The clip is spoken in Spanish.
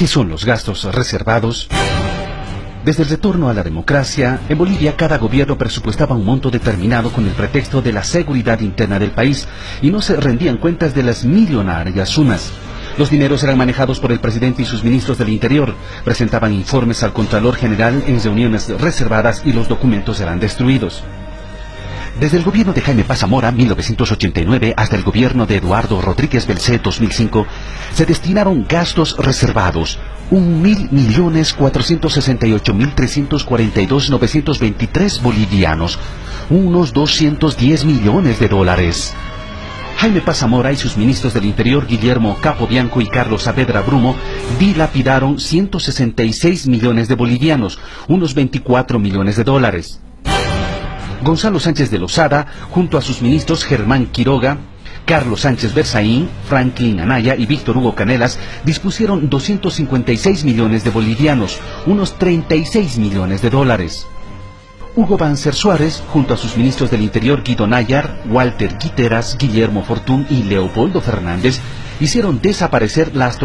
¿Qué son los gastos reservados? Desde el retorno a la democracia, en Bolivia cada gobierno presupuestaba un monto determinado con el pretexto de la seguridad interna del país y no se rendían cuentas de las millonarias sumas. Los dineros eran manejados por el presidente y sus ministros del Interior, presentaban informes al Contralor General en reuniones reservadas y los documentos eran destruidos. Desde el gobierno de Jaime Pazamora, 1989, hasta el gobierno de Eduardo Rodríguez Belcé, 2005, se destinaron gastos reservados, un mil millones cuatrocientos sesenta y ocho mil trescientos cuarenta y dos novecientos veintitrés bolivianos, unos 210 millones de dólares. Jaime Pazamora y sus ministros del Interior, Guillermo Capobianco y Carlos Saavedra Brumo, dilapidaron 166 millones de bolivianos, unos 24 millones de dólares. Gonzalo Sánchez de Lozada, junto a sus ministros Germán Quiroga, Carlos Sánchez Berzaín, Franklin Anaya y Víctor Hugo Canelas dispusieron 256 millones de bolivianos, unos 36 millones de dólares. Hugo Banzer Suárez, junto a sus ministros del Interior Guido Nayar, Walter Guiteras, Guillermo Fortún y Leopoldo Fernández, hicieron desaparecer las